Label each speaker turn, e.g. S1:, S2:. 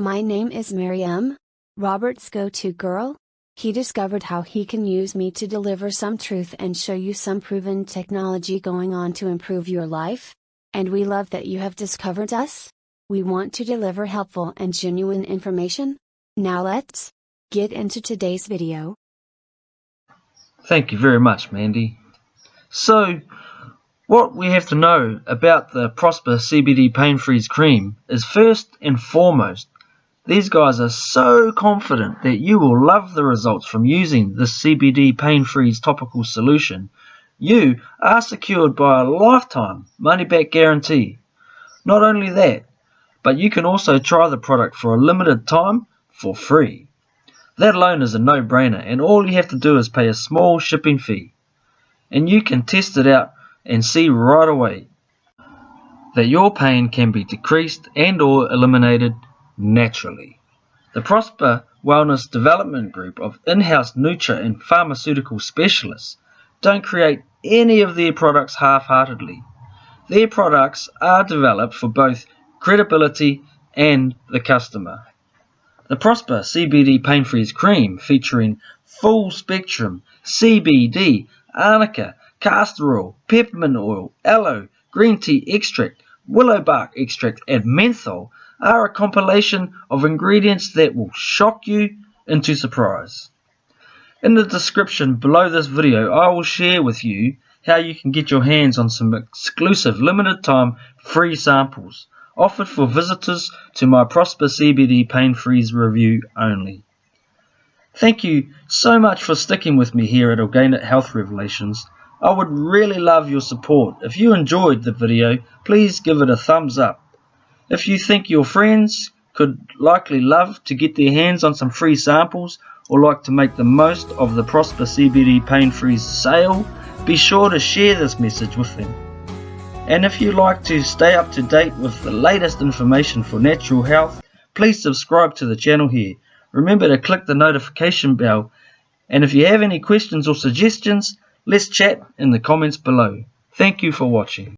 S1: My name is Miriam, Robert's go to girl. He discovered how he can use me to deliver some truth and show you some proven technology going on to improve your life. And we love that you have discovered us. We want to deliver helpful and genuine information. Now let's get into today's video.
S2: Thank you very much, Mandy. So, what we have to know about the Prosper CBD Pain Freeze Cream is first and foremost, these guys are so confident that you will love the results from using this CBD Pain Freeze topical solution. You are secured by a lifetime money back guarantee. Not only that, but you can also try the product for a limited time for free. That alone is a no-brainer and all you have to do is pay a small shipping fee. And you can test it out and see right away that your pain can be decreased and or eliminated naturally. The Prosper Wellness Development Group of in-house nutra and pharmaceutical specialists don't create any of their products half-heartedly. Their products are developed for both credibility and the customer. The Prosper CBD Pain Freeze Cream featuring full spectrum CBD, arnica, castor oil, peppermint oil, aloe, green tea extract, willow bark extract, and menthol are a compilation of ingredients that will shock you into surprise. In the description below this video, I will share with you how you can get your hands on some exclusive limited time free samples offered for visitors to my Prosper CBD Pain Freeze review only. Thank you so much for sticking with me here at Organic Health Revelations. I would really love your support. If you enjoyed the video, please give it a thumbs up. If you think your friends could likely love to get their hands on some free samples or like to make the most of the Prosper CBD Pain Freeze sale, be sure to share this message with them. And if you like to stay up to date with the latest information for natural health, please subscribe to the channel here. Remember to click the notification bell. And if you have any questions or suggestions, let's chat in the comments below. Thank you for watching.